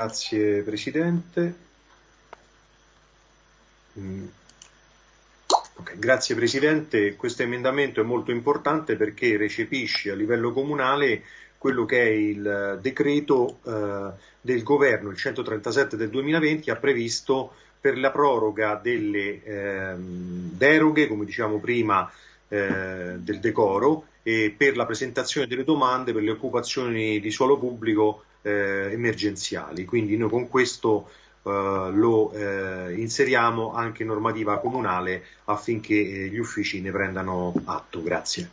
Grazie Presidente. Mm. Okay, grazie Presidente, questo emendamento è molto importante perché recepisce a livello comunale quello che è il decreto eh, del governo, il 137 del 2020, ha previsto per la proroga delle eh, deroghe, come diciamo prima, eh, del decoro e per la presentazione delle domande per le occupazioni di suolo pubblico eh, emergenziali. Quindi noi con questo eh, lo eh, inseriamo anche in normativa comunale affinché eh, gli uffici ne prendano atto. Grazie.